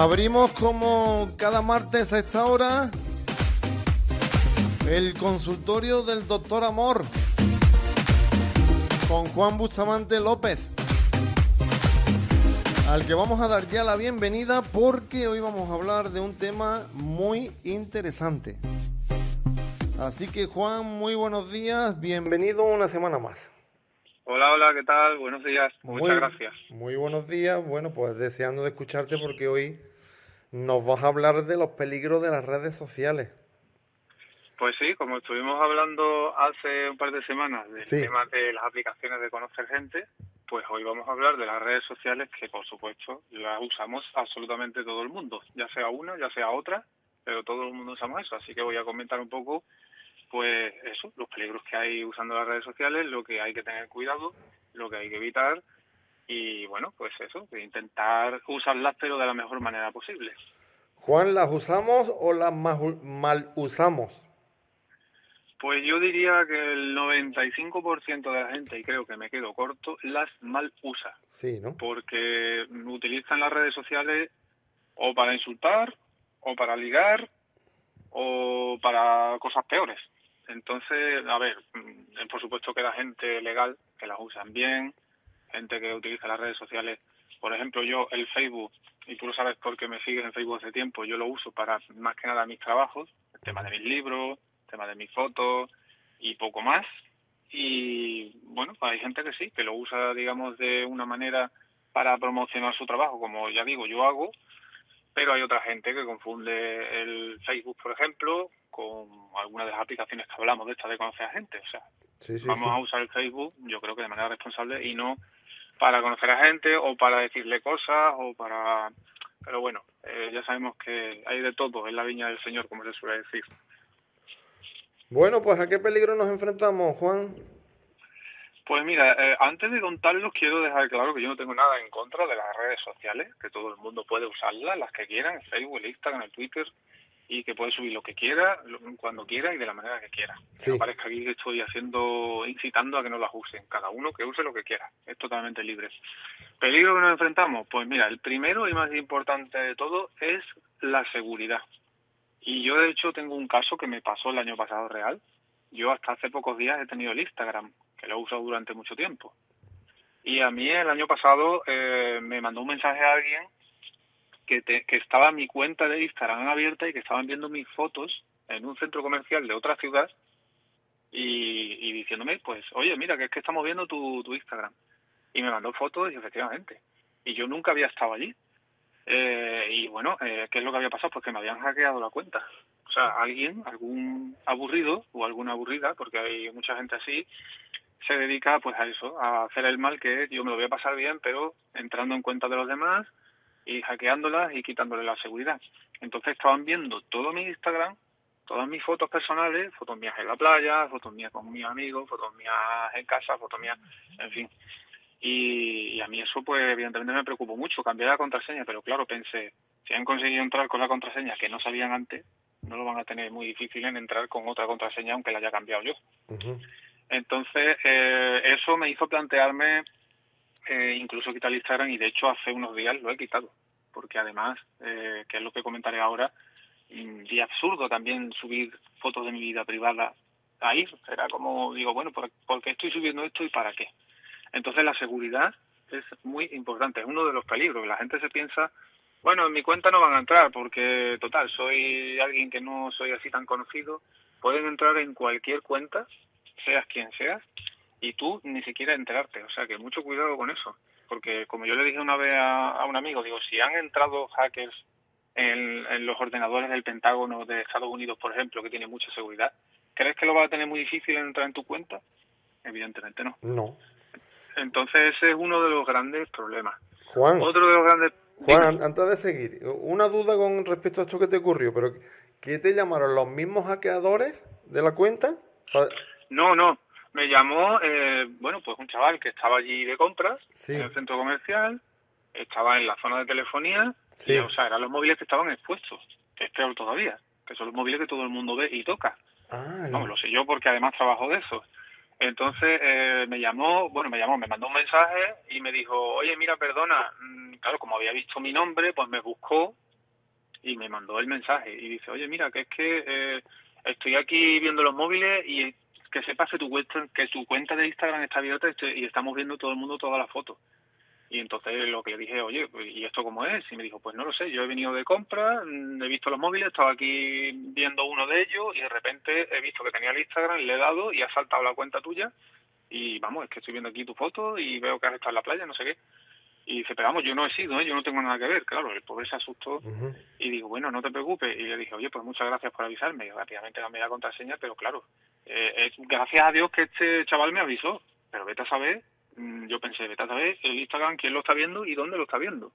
Abrimos como cada martes a esta hora el consultorio del doctor Amor con Juan Bustamante López, al que vamos a dar ya la bienvenida porque hoy vamos a hablar de un tema muy interesante. Así que Juan, muy buenos días, bienvenido una semana más. Hola, hola, ¿qué tal? Buenos días, muchas gracias. Muy buenos días, bueno, pues deseando de escucharte porque hoy nos vas a hablar de los peligros de las redes sociales. Pues sí, como estuvimos hablando hace un par de semanas del tema de las aplicaciones de conocer gente, pues hoy vamos a hablar de las redes sociales que por supuesto las usamos absolutamente todo el mundo, ya sea una, ya sea otra, pero todo el mundo usamos eso, así que voy a comentar un poco pues eso, los peligros que hay usando las redes sociales, lo que hay que tener cuidado, lo que hay que evitar y bueno, pues eso, intentar usarlas pero de la mejor manera posible. Juan, ¿las usamos o las mal usamos? Pues yo diría que el 95% de la gente, y creo que me quedo corto, las mal usa. Sí, ¿no? Porque utilizan las redes sociales o para insultar, o para ligar, o para cosas peores. Entonces, a ver, por supuesto que la gente legal, que las usan bien, gente que utiliza las redes sociales. Por ejemplo, yo el Facebook, y tú lo sabes porque me sigues en Facebook hace tiempo, yo lo uso para más que nada mis trabajos, el tema de mis libros, tema de mis fotos y poco más. Y bueno, hay gente que sí, que lo usa, digamos, de una manera para promocionar su trabajo, como ya digo, yo hago, pero hay otra gente que confunde el Facebook, por ejemplo, con algunas de las aplicaciones que hablamos de esta de conocer a gente. O sea, vamos a usar el Facebook, yo creo que de manera responsable y no para conocer a gente o para decirle cosas o para... Pero bueno, eh, ya sabemos que hay de todo en la viña del Señor, como se suele decir. Bueno, pues ¿a qué peligro nos enfrentamos, Juan? Pues mira, eh, antes de contarlos quiero dejar claro que yo no tengo nada en contra de las redes sociales, que todo el mundo puede usarlas, las que quieran, el Facebook, el Instagram, el Twitter, y que puede subir lo que quiera, cuando quiera y de la manera que quiera. No parezca aquí que estoy haciendo, incitando a que no las usen. Cada uno que use lo que quiera. Es totalmente libre. ¿Peligro que nos enfrentamos? Pues mira, el primero y más importante de todo es la seguridad. Y yo de hecho tengo un caso que me pasó el año pasado real. Yo hasta hace pocos días he tenido el Instagram, que lo he usado durante mucho tiempo. Y a mí el año pasado eh, me mandó un mensaje a alguien que, estaba mi cuenta de Instagram abierta y que estaban viendo mis fotos en un centro comercial de otra ciudad y, diciéndome, pues, oye, mira, que es que estamos viendo tu, tu Instagram. Y me mandó fotos y efectivamente. Y yo nunca había estado allí. Eh, y bueno, eh, ¿qué es lo que había pasado? Pues que me habían hackeado la cuenta. O sea, alguien, algún aburrido o alguna aburrida, porque hay mucha gente así, se dedica pues a eso, a hacer el mal que yo me lo voy a pasar bien, pero entrando en cuenta de los demás, y hackeándolas y quitándole la seguridad. Entonces estaban viendo todo mi Instagram, todas mis fotos personales, fotos mías en la playa, fotos mías con mis amigos, fotos mías en casa, fotos mías, en fin. Y, a mí eso pues evidentemente me preocupó mucho, cambié la contraseña, pero claro, pensé, si han conseguido entrar con la contraseña que no sabían antes, no lo van a tener muy difícil en entrar con otra contraseña aunque la haya cambiado yo. Entonces, eh, eso me hizo plantearme eh, incluso quitar Instagram y de hecho hace unos días lo he quitado, porque además, eh, que es lo que comentaré ahora, y absurdo también subir fotos de mi vida privada ahí. Era como, digo, bueno, ¿por, qué estoy subiendo esto y para qué? Entonces la seguridad es muy importante, es uno de los peligros. La gente se piensa, bueno, en mi cuenta no van a entrar porque, total, soy alguien que no soy así tan conocido. Pueden entrar en cualquier cuenta, seas quien seas, y tú ni siquiera enterarte. O sea que mucho cuidado con eso. Porque como yo le dije una vez a, un amigo, digo, si han entrado hackers en, los ordenadores del Pentágono de Estados Unidos, por ejemplo, que tiene mucha seguridad, ¿crees que lo va a tener muy difícil entrar en tu cuenta? Evidentemente no. No. Entonces ese es uno de los grandes problemas. Juan. Otro de los grandes... Juan, antes de seguir, una duda con respecto a esto que te ocurrió, pero ¿qué te llamaron los mismos hackeadores de la cuenta? No, no, me llamó, eh, bueno, pues un chaval que estaba allí de compras en el centro comercial, estaba en la zona de telefonía, y, o sea, eran los móviles que estaban expuestos, que es peor todavía, que son los móviles que todo el mundo ve y toca. Ah, Vamos, lo sé yo porque además trabajo de eso. Entonces eh, me llamó, bueno, me llamó, me mandó un mensaje y me dijo, oye, mira, perdona, mm, claro, como había visto mi nombre, pues me buscó y me mandó el mensaje y dice, oye, mira, que es que eh, estoy aquí viendo los móviles y que sepas que tu que tu cuenta de Instagram está abierta y estamos viendo todo el mundo todas las fotos. Y entonces lo que le dije, oye, pues, ¿y esto cómo es? Y me dijo, pues no lo sé, yo he venido de compra, mm, he visto los móviles, estaba aquí viendo uno de ellos y de repente he visto que tenía el Instagram, le he dado y ha saltado la cuenta tuya y vamos, es que estoy viendo aquí tu foto y veo que has estado en la playa, no sé qué. Y dice, pero vamos, yo no he sido, ¿eh? yo no tengo nada que ver. Claro, el pobre se asustó y digo, bueno, no te preocupes. Y le dije, oye, pues muchas gracias por avisarme. Y rápidamente cambié la contraseña, pero claro, eh, es gracias a Dios que este chaval me avisó. Pero vete a saber, yo pensé, vete a saber el Instagram, quién lo está viendo y dónde lo está viendo.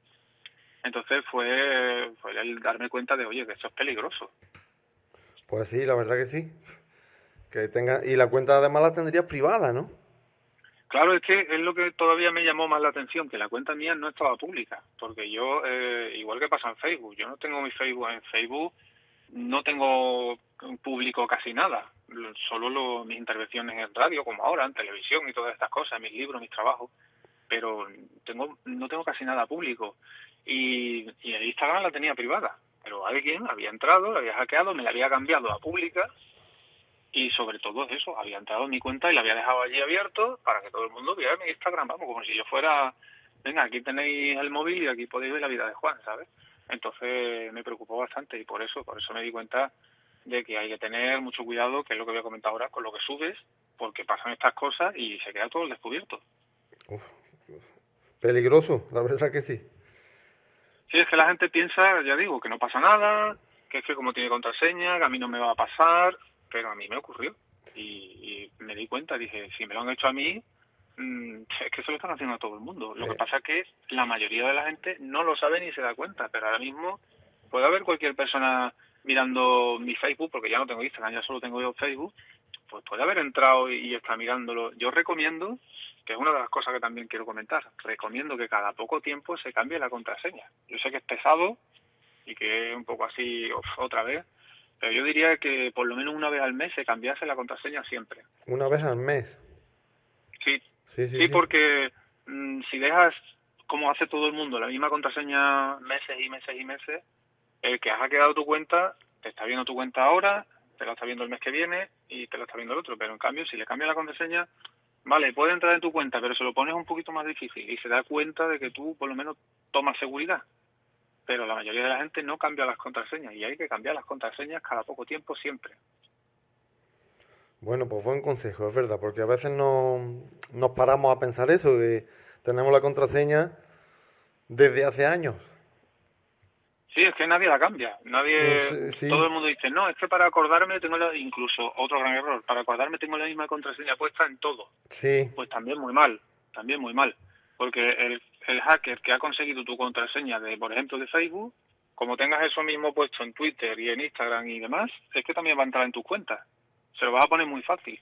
Entonces fue, fue el darme cuenta de, oye, que esto es peligroso. Pues sí, la verdad que sí. Que tenga... Y la cuenta además la tendría privada, ¿no? Claro, es que es lo que todavía me llamó más la atención, que la cuenta mía no estaba pública, porque yo, eh, igual que pasa en Facebook, yo no tengo mi Facebook en Facebook, no tengo público casi nada, solo lo- mis intervenciones en radio, como ahora, en televisión y todas estas cosas, mis libros, mis trabajos, pero tengo no tengo casi nada público. Y, el Instagram la tenía privada, pero alguien había entrado, la había hackeado, me la había cambiado a pública y sobre todo eso, había entrado en mi cuenta y la había dejado allí abierto para que todo el mundo viera mi Instagram, vamos, como si yo fuera, venga, aquí tenéis el móvil y aquí podéis ver la vida de Juan, ¿sabes? Entonces me preocupó bastante y por eso, por eso me di cuenta de que hay que tener mucho cuidado, que es lo que voy a comentar ahora, con lo que subes, porque pasan estas cosas y se queda todo al descubierto. Peligroso, la verdad que sí. Sí, es que la gente piensa, ya digo, que no pasa nada, que es que como tiene contraseña, que a mí no me va a pasar, pero a mí me ocurrió. Y, y me di cuenta, dije, si me lo han hecho a mí, mm, es que se lo están haciendo a todo el mundo. Lo Sí. que pasa es que la mayoría de la gente no lo sabe ni se da cuenta, pero ahora mismo puede haber cualquier persona mirando mi Facebook, porque ya no tengo Instagram, ya solo tengo yo Facebook, pues puede haber entrado y, está mirándolo. Yo recomiendo, que es una de las cosas que también quiero comentar, recomiendo que cada poco tiempo se cambie la contraseña. Yo sé que es pesado y que es un poco así uf, otra vez, pero yo diría que por lo menos una vez al mes se cambiase la contraseña siempre. Una vez al mes. Sí, Sí, sí, sí, sí. porque mm, si dejas, como hace todo el mundo, la misma contraseña meses y meses y meses, el que ha hackeado tu cuenta, te está viendo tu cuenta ahora, te la está viendo el mes que viene y te la está viendo el otro. Pero en cambio, si le cambias la contraseña, vale, puede entrar en tu cuenta, pero se lo pones un poquito más difícil y se da cuenta de que tú por lo menos tomas seguridad. Pero la mayoría de la gente no cambia las contraseñas y hay que cambiar las contraseñas cada poco tiempo siempre. Bueno, pues buen consejo, es verdad, porque a veces no nos paramos a pensar eso, de tenemos la contraseña desde hace años. Sí, es que nadie la cambia. Nadie, Sí, sí. todo el mundo dice, no, es que para acordarme tengo la, incluso otro gran error, para acordarme tengo la misma contraseña puesta en todo. Sí, Pues también muy mal, también muy mal. Porque el, el hacker que ha conseguido tu contraseña de, por ejemplo, de Facebook, como tengas eso mismo puesto en Twitter y en Instagram y demás, es que también va a entrar en tus cuentas. Se lo vas a poner muy fácil.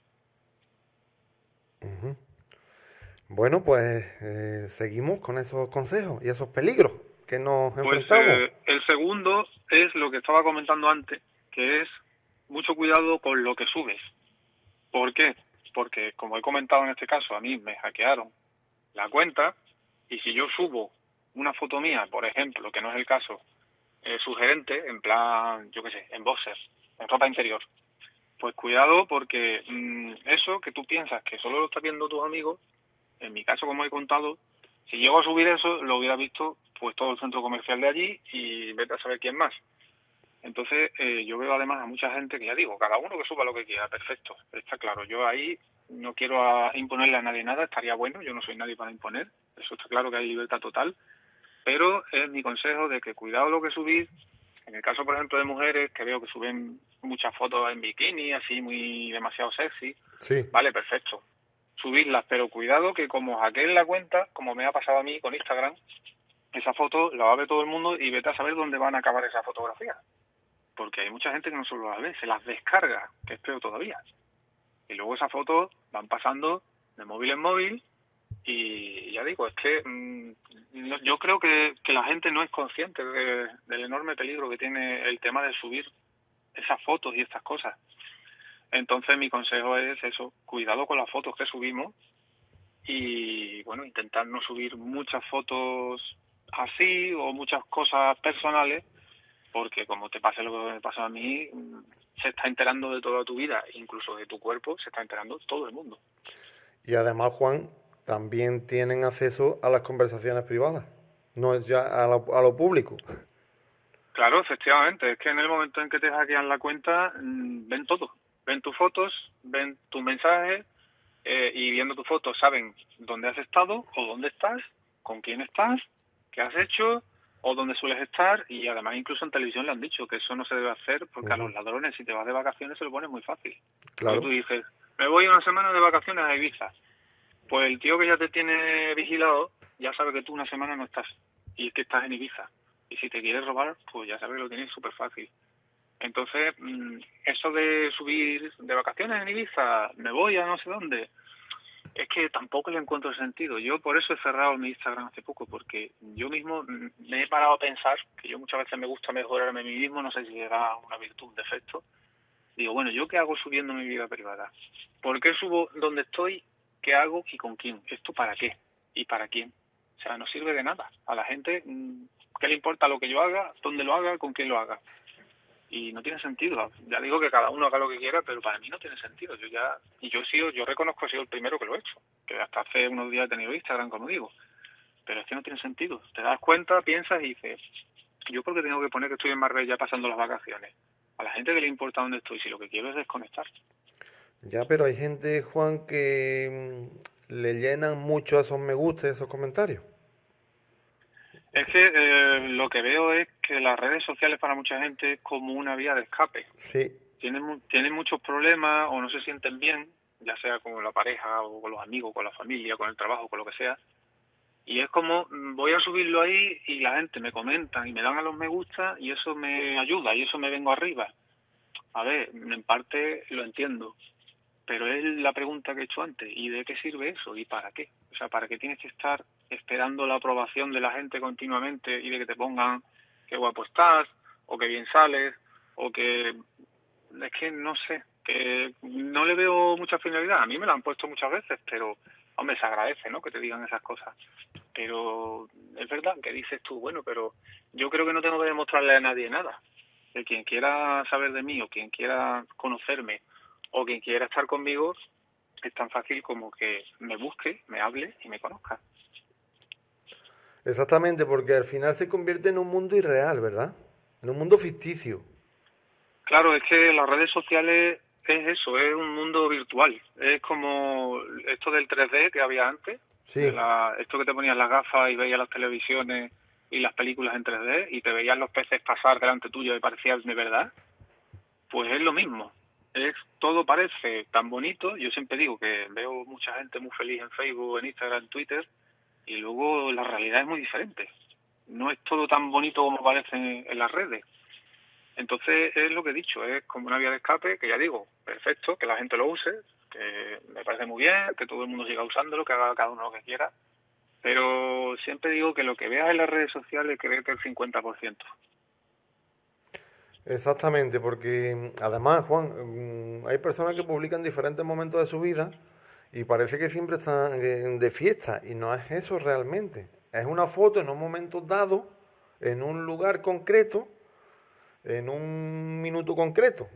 Bueno, pues eh, seguimos con esos consejos y esos peligros que nos Pues eh, el segundo es lo que estaba comentando antes, que es mucho cuidado con lo que subes. ¿Por qué? Porque, como he comentado en este caso, a mí me hackearon la cuenta y si yo subo una foto mía, por ejemplo, que no es el caso, eh, sugerente, en plan, yo qué sé, en boxers, en ropa interior, pues cuidado porque mm, eso que tú piensas que solo lo estás viendo tus amigos, en mi caso, como he contado, si llego a subir eso, lo hubiera visto pues todo el centro comercial de allí y vete a saber quién más. Entonces, eh, yo veo además a mucha gente que ya digo, cada uno que suba lo que quiera, perfecto, está claro. Yo ahí no quiero a- imponerle a nadie nada, estaría bueno, yo no soy nadie para imponer, eso está claro que hay libertad total, pero es mi consejo de que cuidado lo que subís. En el caso, por ejemplo, de mujeres, que veo que suben muchas fotos en bikini, así muy demasiado sexy, Sí, Vale, perfecto. Subirlas, pero cuidado que como hackeen la cuenta, como me ha pasado a mí con Instagram, esa foto la va a ver todo el mundo y vete a saber dónde van a acabar esas fotografías. Porque hay mucha gente que no solo las ve, se las descarga, que es peor todavía. Y luego esas fotos van pasando de móvil en móvil y ya digo, es que mm, yo creo que, que la gente no es consciente de- del enorme peligro que tiene el tema de subir esas fotos y estas cosas. Entonces mi consejo es eso, cuidado con las fotos que subimos y bueno, intentar no subir muchas fotos así o muchas cosas personales porque como te pase lo que me pasa a mí, se está enterando de toda tu vida, incluso de tu cuerpo, se está enterando todo el mundo. Y además, Juan, también tienen acceso a las conversaciones privadas, no es ya a lo, público. Claro, efectivamente, es que en el momento en que te hackean la cuenta, mm, ven todo, ven tus fotos, ven tus mensajes eh, y viendo tus fotos saben dónde has estado o dónde estás, con quién estás, qué has hecho, o donde sueles estar y además incluso en televisión le han dicho que eso no se debe hacer porque a los ladrones si te vas de vacaciones se lo pones muy fácil. Claro. tú dices, me voy una semana de vacaciones a Ibiza. Pues el tío que ya te tiene vigilado ya sabe que tú una semana no estás y es que estás en Ibiza. Y si te quieres robar, pues ya sabe que lo tienes súper fácil. Entonces, mm, eso de subir de vacaciones en Ibiza, me voy a no sé dónde, es que tampoco le encuentro sentido. Yo por eso he cerrado mi Instagram hace poco, porque yo mismo me he parado a pensar que yo muchas veces me gusta mejorarme a mí mismo, no sé si era una virtud, un defecto. Digo, bueno, ¿yo qué hago subiendo mi vida privada? ¿Por qué subo donde estoy? ¿Qué hago y con quién? ¿Esto para qué? ¿Y para quién? O sea, no sirve de nada. A la gente, mm, ¿qué le importa lo que yo haga, dónde lo haga, con quién lo haga? Y no tiene sentido. Ya digo que cada uno haga lo que quiera, pero para mí no tiene sentido. Yo ya y yo he sido, yo reconozco que he sido el primero que lo he hecho, que hasta hace unos días he tenido Instagram, como digo. Pero es que no tiene sentido. Te das cuenta, piensas y dices, yo porque tengo que poner que estoy en Marbella pasando las vacaciones. A la gente que le importa dónde estoy, si lo que quiero es desconectar. Ya, pero hay gente, Juan, que mm, le llenan mucho esos me gusta, esos comentarios. Es que eh, lo que veo es que las redes sociales para mucha gente es como una vía de escape. Sí. Tienen, tienen muchos problemas o no se sienten bien, ya sea con la pareja o con los amigos, con la familia, con el trabajo, con lo que sea. Y es como, mm, voy a subirlo ahí y la gente me comenta y me dan a los me gusta y eso me ayuda y eso me vengo arriba. A ver, en parte lo entiendo, pero es la pregunta que he hecho antes, ¿y de qué sirve eso? ¿Y para qué? O sea, ¿para qué tienes que estar esperando la aprobación de la gente continuamente y de que te pongan qué guapo estás, o qué bien sales, o que... Es que no sé, que no le veo mucha finalidad. A mí me lo han puesto muchas veces, pero, hombre, se agradece, ¿no?, que te digan esas cosas. Pero es verdad que dices tú, bueno, pero yo creo que no tengo que demostrarle a nadie nada. Que quien quiera saber de mí o quien quiera conocerme o quien quiera estar conmigo es tan fácil como que me busque, me hable y me conozca. Exactamente, porque al final se convierte en un mundo irreal, ¿verdad? En un mundo ficticio. Claro, es que las redes sociales es eso, es un mundo virtual. Es como esto del 3D que había antes. Sí. esto que te ponías las gafas y veías las televisiones y las películas en 3D y te veías los peces pasar delante tuyo y parecían de verdad. Pues es lo mismo es todo parece tan bonito. Yo siempre digo que veo mucha gente muy feliz en Facebook, en Instagram, en Twitter, y luego la realidad es muy diferente. No es todo tan bonito como parece en, las redes. Entonces es lo que he dicho, es como una vía de escape que ya digo, perfecto, que la gente lo use, que me parece muy bien, que todo el mundo siga usándolo, que haga cada uno lo que quiera, pero siempre digo que lo que veas en las redes sociales que el 50%. Exactamente, porque mm, además, Juan, mm, hay personas que publican diferentes momentos de su vida y parece que siempre están de fiesta y no es eso realmente. Es una foto en un momento dado, en un lugar concreto, en un minuto concreto.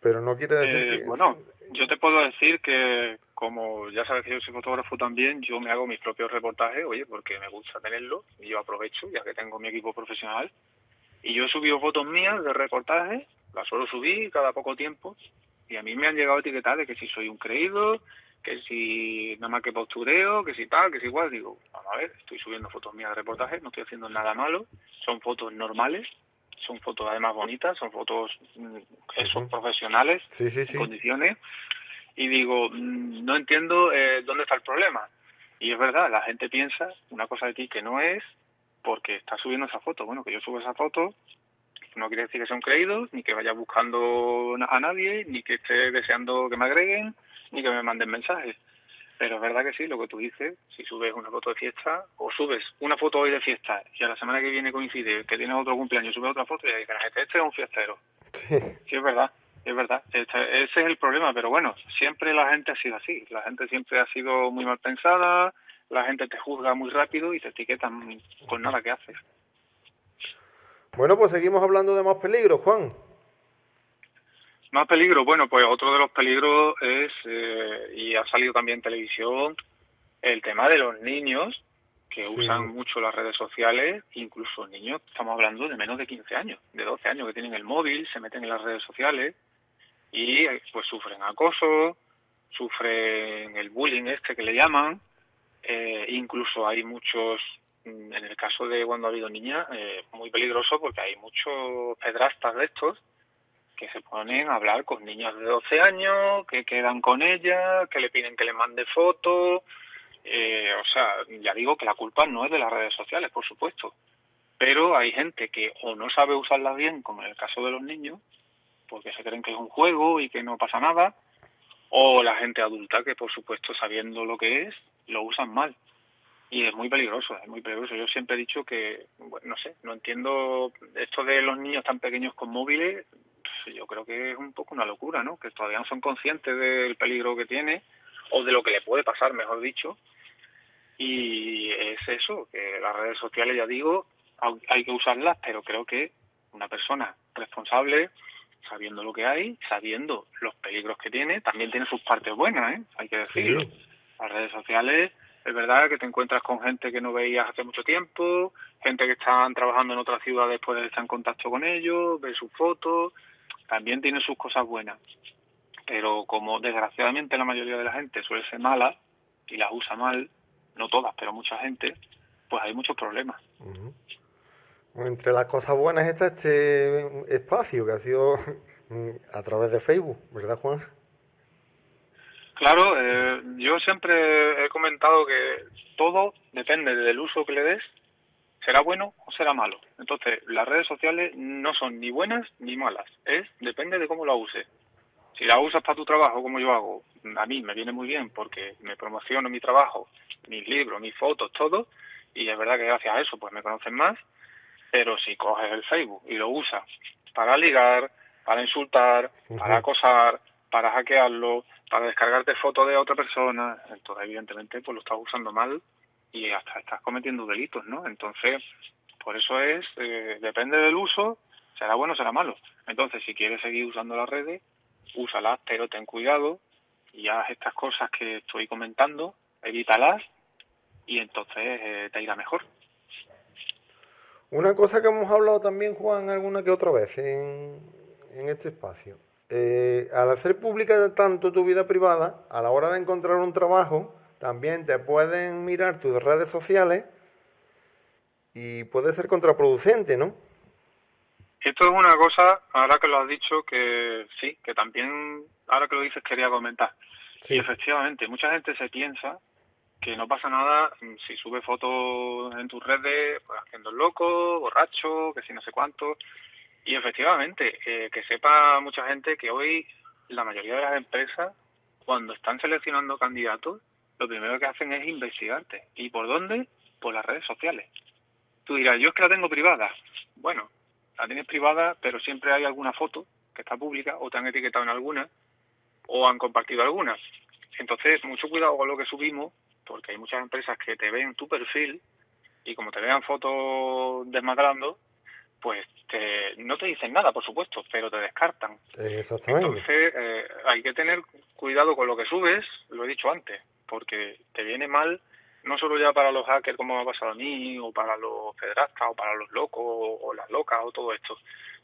Pero no quiere decir eh, que... Bueno, yo te puedo decir que como ya sabes que yo soy fotógrafo también, yo me hago mis propios reportajes, oye, porque me gusta tenerlo y yo aprovecho, ya que tengo mi equipo profesional, y yo he subido fotos mías de reportajes, las suelo subir cada poco tiempo, y a mí me han llegado etiquetas de que si soy un creído, que si nada más que postureo, que si tal, que si igual. Digo, vamos a ver, estoy subiendo fotos mías de reportajes, no estoy haciendo nada malo, son fotos normales, son fotos además bonitas, son fotos mm, son profesionales, en condiciones, y digo, mm, no entiendo eh, dónde está el problema. Y es verdad, la gente piensa una cosa de ti que no es, porque está subiendo esa foto. Bueno, que yo subo esa foto no quiere decir que sea un creído, ni que vaya buscando a nadie, ni que esté deseando que me agreguen, ni que me manden mensajes. Pero es verdad que sí, lo que tú dices, si subes una foto de fiesta, o subes una foto hoy de fiesta, y a la semana que viene coincide que tienes otro cumpleaños, subes otra foto y dices, este, este es un fiestero. Sí. sí, es verdad, es verdad. ese es el problema, pero bueno, siempre la gente ha sido así. La gente siempre ha sido muy mal pensada, la gente te juzga muy rápido y te etiquetan con nada que haces. Bueno, pues seguimos hablando de más peligros, Juan. Más peligro, bueno, pues otro de los peligros es, eh, y ha salido también en televisión, el tema de los niños que usan mucho las redes sociales, incluso niños, estamos hablando de menos de 15 años, de 12 años, que tienen el móvil, se meten en las redes sociales y pues sufren acoso, sufren el bullying este que le llaman, eh, incluso hay muchos, mm, en el caso de cuando ha habido niñas, eh, muy peligroso porque hay muchos pedrastas de estos que se ponen a hablar con niñas de 12 años, que quedan con ella, que le piden que le mande fotos. Eh, o sea, ya digo que la culpa no es de las redes sociales, por supuesto. Pero hay gente que o no sabe usarlas bien, como en el caso de los niños, porque se creen que es un juego y que no pasa nada, o la gente adulta que, por supuesto, sabiendo lo que es, lo usan mal. Y es muy peligroso, es muy peligroso. Yo siempre he dicho que, bueno, no sé, no entiendo esto de los niños tan pequeños con móviles, yo creo que es un poco una locura, ¿no? Que todavía no son conscientes del peligro que tiene o de lo que le puede pasar, mejor dicho. Y es eso, que las redes sociales, ya digo, hay que usarlas, pero creo que una persona responsable, sabiendo lo que hay, sabiendo los peligros que tiene, también tiene sus partes buenas, ¿eh? Hay que decirlo. Las redes sociales es verdad que te encuentras con gente que no veías hace mucho tiempo, gente que están trabajando en otras ciudades, puedes estar en contacto con ellos, ver sus fotos, también tiene sus cosas buenas, pero como desgraciadamente la mayoría de la gente suele ser mala y las usa mal, no todas, pero mucha gente, pues hay muchos problemas. Entre las cosas buenas está este espacio que ha sido a través de Facebook, ¿verdad Juan? Claro, eh, yo siempre he comentado que todo depende del uso que le des será bueno o será malo. Entonces, las redes sociales no son ni buenas ni malas, es depende de cómo la uses. Si la usas para tu trabajo, como yo hago, a mí me viene muy bien porque me promociono mi trabajo, mis libros, mis fotos, todo, y es verdad que gracias a eso pues me conocen más, pero si coges el Facebook y lo usas para ligar, para insultar, para acosar, para hackearlo, para descargarte fotos de otra persona, entonces evidentemente pues lo estás usando mal y hasta estás cometiendo delitos, ¿no? Entonces, por eso es, eh, depende del uso, será bueno o será malo. Entonces, si quieres seguir usando las redes, úsalas, pero ten cuidado y haz estas cosas que estoy comentando, evítalas y entonces eh, te irá mejor. Una cosa que hemos hablado también, Juan, alguna que otra vez en, en este espacio. Eh, al hacer pública tanto tu vida privada, a la hora de encontrar un trabajo, también te pueden mirar tus redes sociales y puede ser contraproducente, ¿no? Esto es una cosa, ahora que lo has dicho, que sí, que también, ahora que lo dices, quería comentar. Sí. Y efectivamente, mucha gente se piensa que no pasa nada si sube fotos en tus redes, pues haciendo el loco, borracho, que si no sé cuánto. Y efectivamente, eh, que sepa mucha gente que hoy la mayoría de las empresas, cuando están seleccionando candidatos, lo primero que hacen es investigarte. ¿Y por dónde? Por las redes sociales. Tú dirás, yo es que la tengo privada. Bueno, la tienes privada, pero siempre hay alguna foto que está pública o te han etiquetado en alguna o han compartido alguna. Entonces, mucho cuidado con lo que subimos, porque hay muchas empresas que te ven tu perfil y como te vean fotos desmadrando, pues te, no te dicen nada, por supuesto, pero te descartan. Exactamente. Entonces, eh, hay que tener cuidado con lo que subes, lo he dicho antes porque te viene mal no solo ya para los hackers como me ha pasado a mí, o para los pedrastas, o para los locos, o las locas, o todo esto,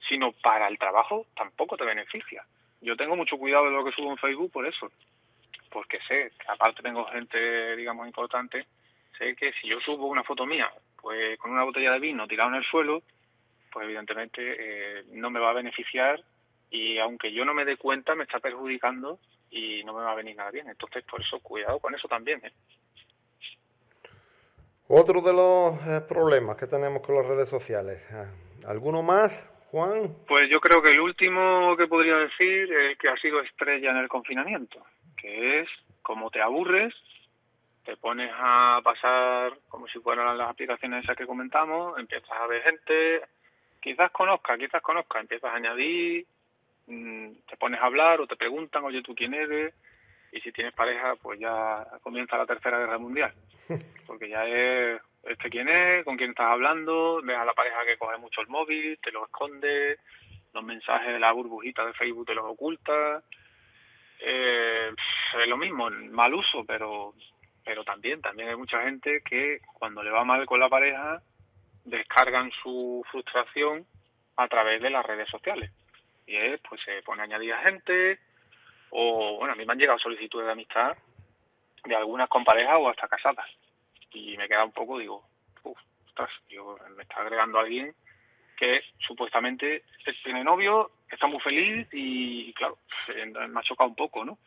sino para el trabajo tampoco te beneficia. Yo tengo mucho cuidado de lo que subo en Facebook por eso, porque sé aparte tengo gente, digamos, importante, sé que si yo subo una foto mía, pues con una botella de vino tirada en el suelo, pues evidentemente eh, no me va a beneficiar y aunque yo no me dé cuenta me está perjudicando y no me va a venir nada bien. Entonces, por eso, cuidado con eso también. ¿eh? Otro de los eh, problemas que tenemos con las redes sociales. Eh, ¿Alguno más, Juan? Pues yo creo que el último que podría decir es que ha sido estrella en el confinamiento, que es como te aburres, te pones a pasar como si fueran las aplicaciones esas que comentamos, empiezas a ver gente, quizás conozca, quizás conozca, empiezas a añadir mm, te pones a hablar o te preguntan, oye, ¿tú quién eres? Y si tienes pareja, pues ya comienza la tercera guerra mundial. Porque ya es, este quién es, con quién estás hablando, ves a la pareja que coge mucho el móvil, te lo esconde, los mensajes de la burbujita de Facebook te los oculta. Es lo mismo, mal uso, pero pero también también hay mucha gente que cuando le va mal con la pareja descargan su frustración a través de las redes sociales. Y es pues se pone a añadir a gente o bueno a mí me han llegado solicitudes de amistad de algunas con pareja o hasta casadas. Y me queda un poco digo uff, ostras, me está agregando alguien que supuestamente tiene novio está muy feliz y claro me ha chocado un poco no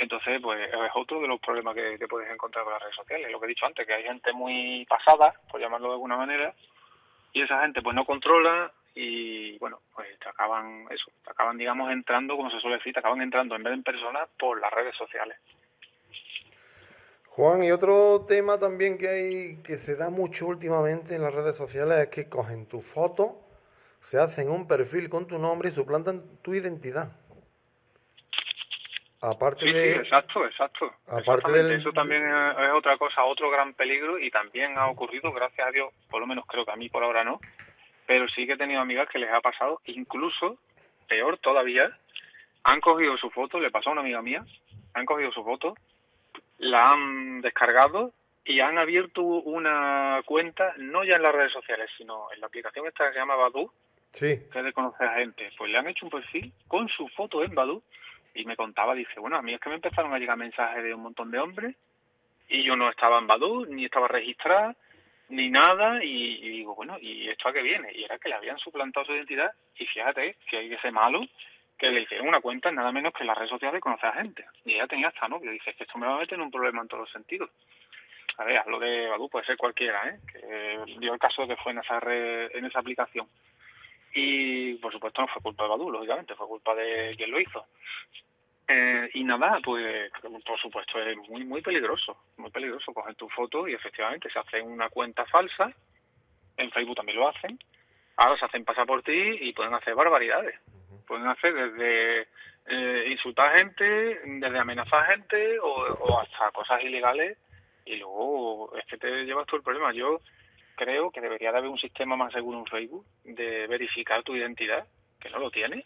entonces, pues es otro de los problemas que, que, puedes encontrar con las redes sociales. Lo que he dicho antes, que hay gente muy pasada, por llamarlo de alguna manera, y esa gente pues no controla y bueno, pues te acaban eso, te acaban digamos entrando, como se suele decir, te acaban entrando en vez de en persona por las redes sociales. Juan, y otro tema también que hay que se da mucho últimamente en las redes sociales es que cogen tu foto, se hacen un perfil con tu nombre y suplantan tu identidad. Aparte sí, de... sí, exacto, exacto. Aparte del... Eso también es otra cosa, otro gran peligro y también ha ocurrido, gracias a Dios, por lo menos creo que a mí por ahora no, pero sí que he tenido amigas que les ha pasado, incluso, peor todavía, han cogido su foto, le pasó a una amiga mía, han cogido su foto, la han descargado y han abierto una cuenta, no ya en las redes sociales, sino en la aplicación esta que se llama Badu, sí. que es de conocer a gente. Pues le han hecho un perfil con su foto en Badu y me contaba, dice, bueno, a mí es que me empezaron a llegar mensajes de un montón de hombres y yo no estaba en Badu, ni estaba registrada, ni nada, y, digo, bueno, ¿y esto a qué viene? Y era que le habían suplantado su identidad, y fíjate que hay ese malo que le hicieron una cuenta nada menos que en las redes sociales conocer a gente. Y ella tenía hasta novio, dice, que esto me va a meter en un problema en todos los sentidos. A ver, hablo de Badu, puede ser cualquiera, ¿eh? Que dio el caso de que fue en esa, en esa aplicación. Y, por supuesto, no fue culpa de Badu, lógicamente, fue culpa de quien lo hizo. Eh, y nada, pues por supuesto es muy muy peligroso, muy peligroso coger tu foto y efectivamente se hace una cuenta falsa, en Facebook también lo hacen, ahora se hacen pasar por ti y pueden hacer barbaridades, pueden hacer desde eh, insultar a gente, desde amenazar a gente o, hasta cosas ilegales y luego es que te llevas todo el problema. Yo creo que debería de haber un sistema más seguro en Facebook de verificar tu identidad, que no lo tiene.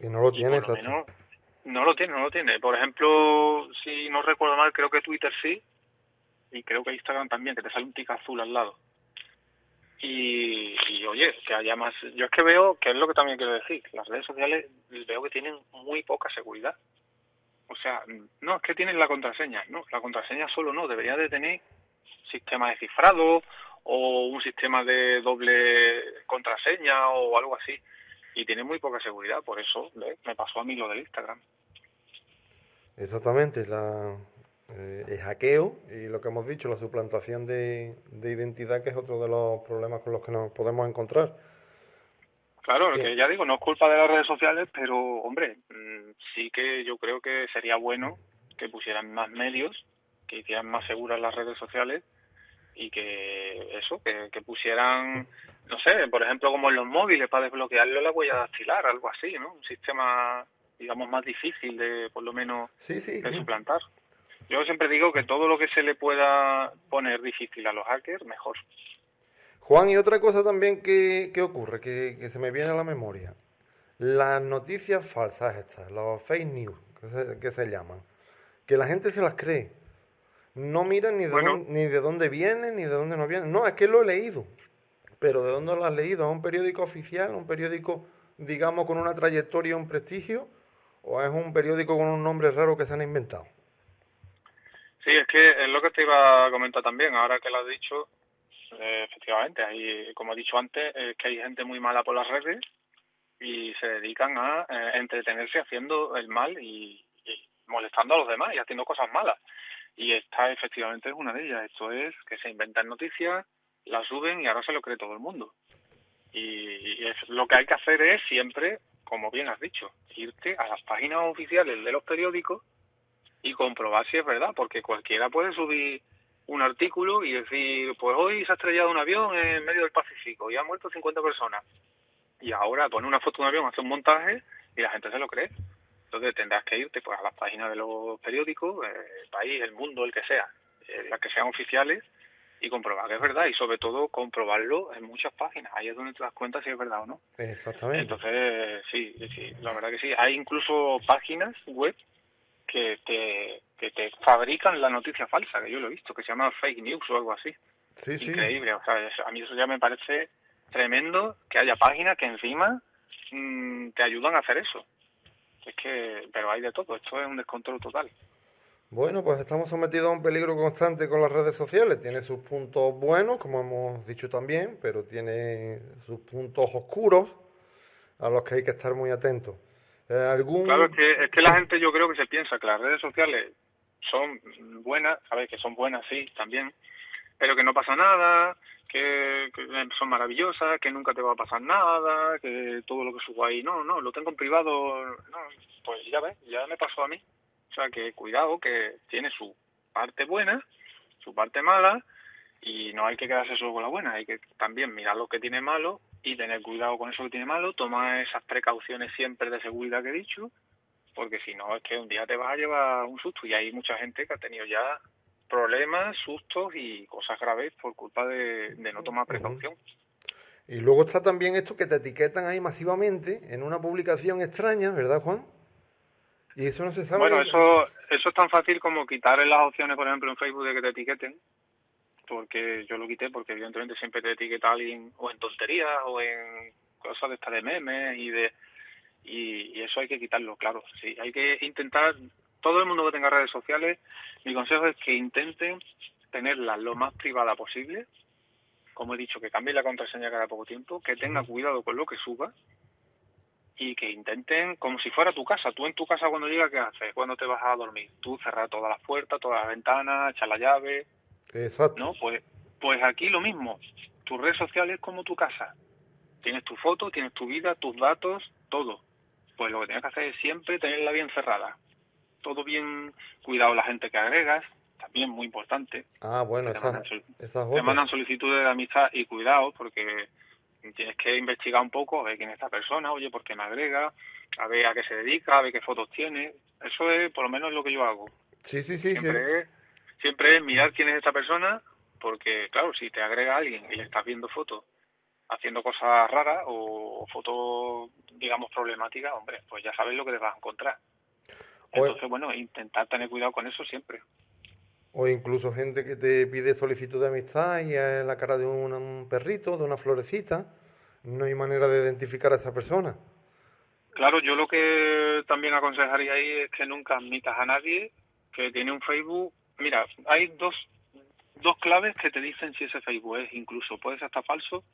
Y no lo tiene, exacto. No lo tiene, no lo tiene. Por ejemplo, si no recuerdo mal, creo que Twitter sí, y creo que Instagram también, que te sale un tic azul al lado. Y, oye, que haya más... Yo es que veo, que es lo que también quiero decir, las redes sociales veo que tienen muy poca seguridad. O sea, no, es que tienen la contraseña, no, la contraseña solo no, debería de tener sistema de cifrado o un sistema de doble contraseña o algo así. Y tiene muy poca seguridad, por eso me pasó a mí lo del Instagram. Exactamente, la, eh, el hackeo y lo que hemos dicho, la suplantación de, identidad, que es otro de los problemas con los que nos podemos encontrar. Claro, que ya digo, no es culpa de las redes sociales, pero hombre, mm, sí que yo creo que sería bueno que pusieran más medios, que hicieran más seguras las redes sociales y que eso, que, que pusieran, no sé, por ejemplo, como en los móviles para desbloquearlo la huella dactilar, algo así, ¿no? Un sistema digamos, más difícil de, por lo menos, de suplantar. Yo siempre digo que todo lo que se le pueda poner difícil a los hackers, mejor. Juan, y otra cosa también que, ocurre, que, se me viene a la memoria. Las noticias falsas estas, los fake news, que se, llaman, que la gente se las cree. No miran ni de, dónde, ni de dónde vienen, ni de dónde no vienen. No, es que lo he leído. Pero ¿de dónde lo has leído? ¿Es un periódico oficial? ¿Un periódico, digamos, con una trayectoria, un prestigio? ¿O es un periódico con un nombre raro que se han inventado? Sí, es que es lo que te iba a comentar también, ahora que lo has dicho, eh, efectivamente, hay, como he dicho antes, es que hay gente muy mala por las redes y se dedican a eh, entretenerse haciendo el mal y, molestando a los demás y haciendo cosas malas. Y esta efectivamente es una de ellas. Esto es que se inventan noticias, las suben y ahora se lo cree todo el mundo. y es, lo que hay que hacer es siempre como bien has dicho, irte a las páginas oficiales de los periódicos y comprobar si es verdad, porque cualquiera puede subir un artículo y decir, pues hoy se ha estrellado un avión en medio del Pacífico y han muerto 50 personas. Y ahora pone una foto de un avión, hace un montaje y la gente se lo cree. Entonces tendrás que irte pues a las páginas de los periódicos, eh, el país, el mundo, el que sea, eh, las que sean oficiales, y comprobar que es verdad y sobre todo comprobarlo en muchas páginas. Ahí es donde te das cuenta si es verdad o no. Exactamente. Entonces, sí, sí, la verdad que sí. Hay incluso páginas web que te, que te fabrican la noticia falsa, que yo lo he visto, que se llama fake news o algo así. Sí, Increíble, o sea, a mí eso ya me parece tremendo que haya páginas que encima mm, te ayudan a hacer eso. Es que, pero hay de todo, esto es un descontrol total. Bueno, pues estamos sometidos a un peligro constante con las redes sociales. Tiene sus puntos buenos, como hemos dicho también, pero tiene sus puntos oscuros a los que hay que estar muy atentos. Eh, ¿algún... Claro, es que, es que la gente yo creo que se piensa que las redes sociales son buenas, sabes que son buenas, sí, también, pero que no pasa nada, que, son maravillosas, que nunca te va a pasar nada, que todo lo que subo ahí, no, no, lo tengo en privado, no, pues ya ves, ya me pasó a mí. O sea que cuidado, que tiene su parte buena, su parte mala, y no hay que quedarse solo con la buena, hay que también mirar lo que tiene malo y tener cuidado con eso que tiene malo, tomar esas precauciones siempre de seguridad que he dicho, porque si no es que un día te vas a llevar un susto y hay mucha gente que ha tenido ya problemas, sustos y cosas graves por culpa de, de no tomar precaución. Y luego está también esto que te etiquetan ahí masivamente en una publicación extraña, ¿verdad, Juan? Y eso no se sabe. Bueno, eso, eso es tan fácil como quitar las opciones, por ejemplo, en Facebook de que te etiqueten. Porque yo lo quité porque evidentemente siempre te etiqueta alguien o en tonterías o en cosas de esta de memes y de y, eso hay que quitarlo, claro. Sí, hay que intentar todo el mundo que tenga redes sociales, mi consejo es que intenten tenerlas lo más privada posible. Como he dicho, que cambie la contraseña cada poco tiempo, que tenga cuidado con lo que suba y que intenten, como si fuera tu casa, tú en tu casa cuando llegas, ¿qué haces? Cuando te vas a dormir, tú cerrar todas las puertas, todas las ventanas, echar la llave. Exacto. ¿No? Pues, pues aquí lo mismo, tu red social es como tu casa. Tienes tu foto, tienes tu vida, tus datos, todo. Pues lo que tienes que hacer es siempre tenerla bien cerrada. Todo bien cuidado la gente que agregas, también muy importante. Ah, bueno, esa, te mandan solicitudes de amistad y cuidado porque tienes que investigar un poco, a ver quién es esta persona, oye, por qué me agrega, a ver a qué se dedica, a ver qué fotos tiene. Eso es por lo menos lo que yo hago. Sí, sí, sí. Siempre, Es, siempre es mirar quién es esta persona, porque claro, si te agrega alguien y le estás viendo fotos haciendo cosas raras o fotos, digamos, problemáticas, hombre, pues ya sabes lo que te vas a encontrar. Entonces, bueno, intentar tener cuidado con eso siempre. O incluso gente que te pide solicitud de amistad y es la cara de un, perrito, de una florecita. No hay manera de identificar a esa persona. Claro, yo lo que también aconsejaría ahí es que nunca admitas a nadie que tiene un Facebook. Mira, hay dos, dos claves que te dicen si ese Facebook es incluso, puede ser hasta falso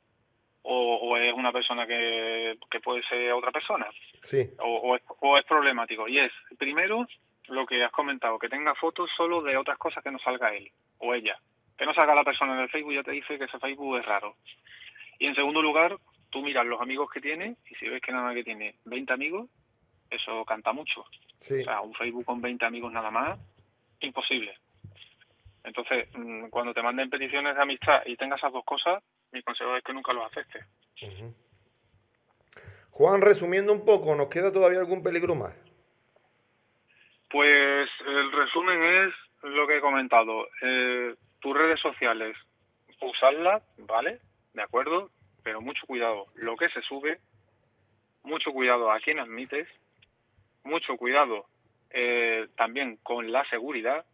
o, es una persona que, que, puede ser otra persona. Sí. O, es, o es problemático. Y es, primero, lo que has comentado, que tenga fotos solo de otras cosas que no salga él o ella. Que no salga la persona en el Facebook ya te dice que ese Facebook es raro. Y en segundo lugar, tú miras los amigos que tiene y si ves que nada que tiene 20 amigos, eso canta mucho. O sea, un Facebook con 20 amigos nada más, imposible. Entonces, mm, cuando te manden peticiones de amistad y tengas esas dos cosas, mi consejo es que nunca los aceptes. Juan, resumiendo un poco, ¿nos queda todavía algún peligro más? Pues el resumen es lo que he comentado. Eh, tus redes sociales, usarlas, ¿vale? De acuerdo, pero mucho cuidado. Lo que se sube, mucho cuidado a quién admites, mucho cuidado eh, también con la seguridad,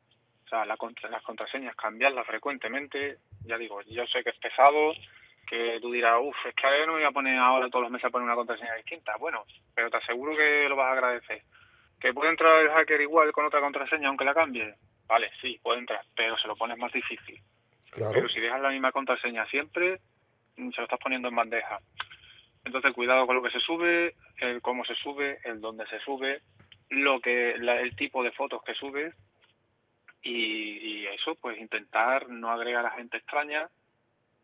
o sea, la las contraseñas cambiarlas frecuentemente. Ya digo, yo sé que es pesado, que tú dirás, uff, es que no voy a poner ahora todos los meses a poner una contraseña distinta. Bueno, pero te aseguro que lo vas a agradecer ¿Que puede entrar el hacker igual con otra contraseña aunque la cambie? Vale, sí, puede entrar, pero se lo pones más difícil. Pero si dejas la misma contraseña siempre, mm, se lo estás poniendo en bandeja. Entonces, cuidado con lo que se sube, el cómo se sube, el dónde se sube, lo que el tipo de fotos que subes y, y, eso, pues intentar no agregar a gente extraña,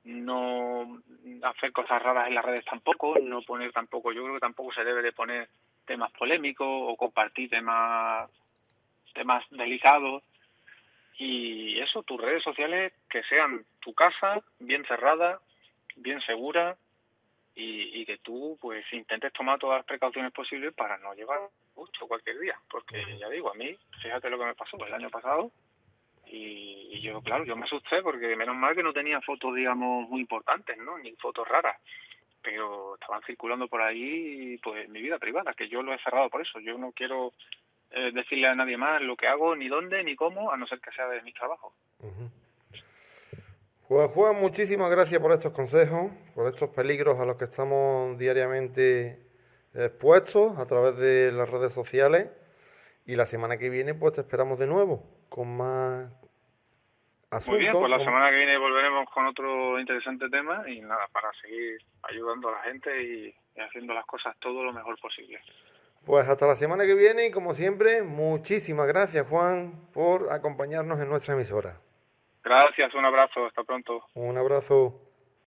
no hacer cosas raras en las redes tampoco, no poner tampoco, yo creo que tampoco se debe de poner temas polémicos o compartir temas temas delicados. Y eso tus redes sociales que sean tu casa bien cerrada bien segura y, que tú pues intentes tomar todas las precauciones posibles para no llevar mucho cualquier día, porque ya digo, a mí, fíjate lo que me pasó el año pasado, y, yo, claro, yo me asusté porque menos mal que no tenía fotos, digamos, muy importantes, ¿no? Ni fotos raras, pero estaban circulando por ahí, pues, mi vida privada, que yo lo he cerrado por eso. Yo no quiero eh, decirle a nadie más lo que hago, ni dónde, ni cómo, a no ser que sea de mi trabajo. Juan Juan, muchísimas gracias por estos consejos, por estos peligros a los que estamos diariamente expuestos a través de las redes sociales. Y la semana que viene, pues te esperamos de nuevo con más asuntos. Muy bien, pues la semana que viene volveremos con otro interesante tema y nada, para seguir ayudando a la gente y, y haciendo las cosas todo lo mejor posible. Pues hasta la semana que viene y como siempre, muchísimas gracias Juan por acompañarnos en nuestra emisora. Gracias, un abrazo, hasta pronto. Un abrazo.